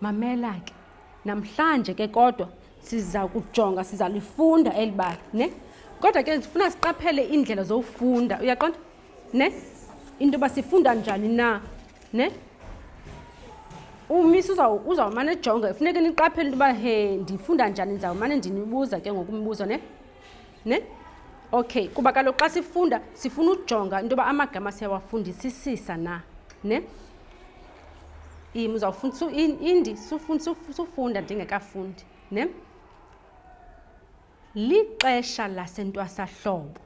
mamela ke namhlanje ke kodwa siza kujonga sizalifunda eli bali ne kodwa ke ndifuna siqaphele iindlela zowufunda uyaqonda ne into yoba sifunda njani na ne umisi uzawumane ejonga funeke niqaphele into yoba he ndifunda njani ndizawumane ndinibuza ke ngokumbuzo ne ne okay kuba kaloku xa sifunda sifuna ujonga into yoba amagama siyawafundisisisa na ne im uzawufunda indi sufunda ndingekafundi ne Lixesha lasentwasahlobo.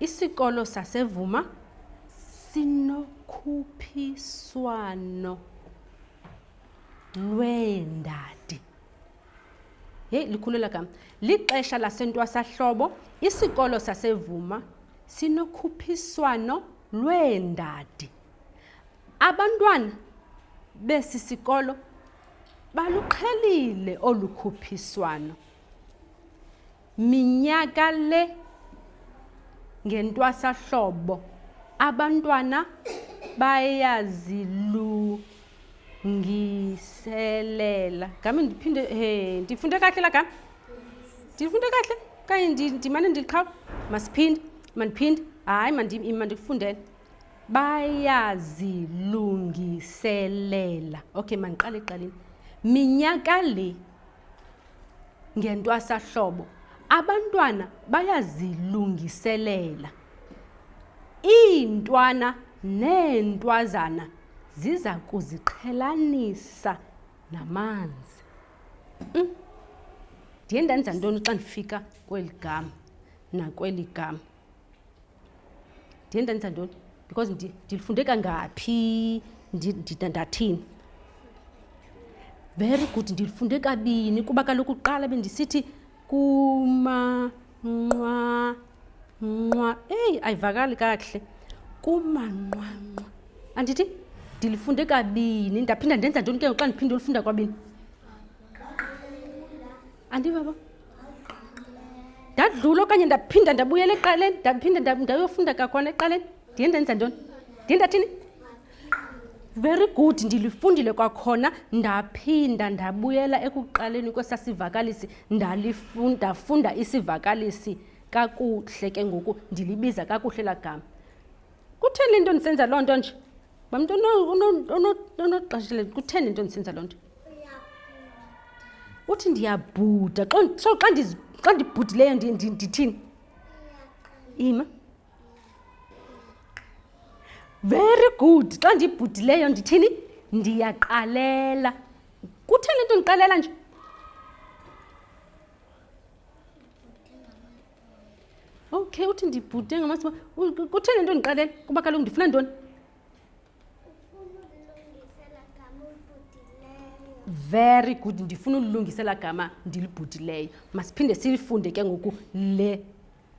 Isikolo saseVuma sinokhuphiswano lweendadi. Yeyi, likhulu ela gama. Lixesha lasentwasahlobo. Isikolo saseVuma sinokhuphiswano lweendadi. Abantwana besi sikolo baluqhelile olu khuphiswano. Minyaka le ngentwasahlobo abantwana bayazilungiselela. Ngami ndiphinde he ndifunde kahle la gama. Ndifunde kahle kanye ndimane ndiqhawe masiphinde mandiphinde hayi mandikufundele bayazilungiselela okay mandiqale eqaleni minyaka le Ngentwasahlobo, abantwana bayazilungiselela. Iintwana neentwazana ziza kuziqhelanisa namanzi. Mm. Ndiye ndenza ntoni xa ndifika kweli gama nakweli gama? ndiye ndandenza ntoni because ndilifunde kangaphi ndathini very good ndilifunde kabini kuba kaloku kuqala bendisithi kumanqwa nqwa eyi ayivakali kakuhle kumanqwanqwa andithi ndilifunde kabini ndaphinda ndenza ntoni ke ngoku xa ndiphinde ulifunda kwabini andivaba ndadlula okanye ndaphinda ndabuyela eqaleni ndaphinda ndayofunda kakhona eqaleni ndiye ndenza ntoni ndiye ndathini very good ndilifundile kwakhona ndaphinda ndabuyela ekuqaleni kwesaa sivakalisi ndafunda isivakalisi kakuhle ke ngoku ndilibiza kakuhle laa gama kutheni le nto ndisenza loo nto nje uba mntu unoqashile kutheni into ndisenza loo nto uthi ndiyabhuda so xa ndibhudileyo ndithini ima very good xa ndibhudileyo ndithini ndiyaqalela kutheni into ndiqalela nje okay uthi ndibhude ngamasi kutheni into ndiqalele kuba kaloku ndifuna ntoni very good ndifuna ulilungisela gama ndilibhudileyo masiphinde silifunde ke ngoku le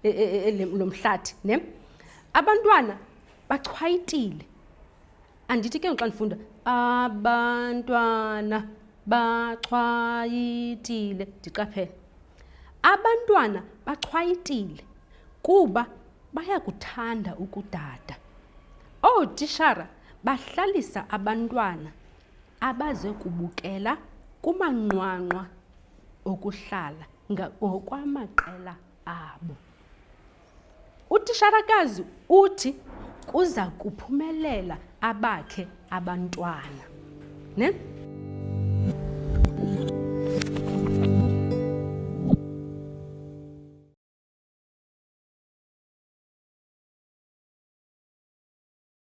e, e, e, lo mhlathi ne abantwana bachwayitile andithi ke xa ndifunda abantwana bachwayitile ndiqaphele abantwana bachwayitile kuba bayakuthanda ukudada ootishara bahlalisa abantwana abaze kubukela kumanqwanqwa okuhlala ngokwamaqela abo Utisharakazi uthi kuza kuphumelela abakhe abantwana. Ne?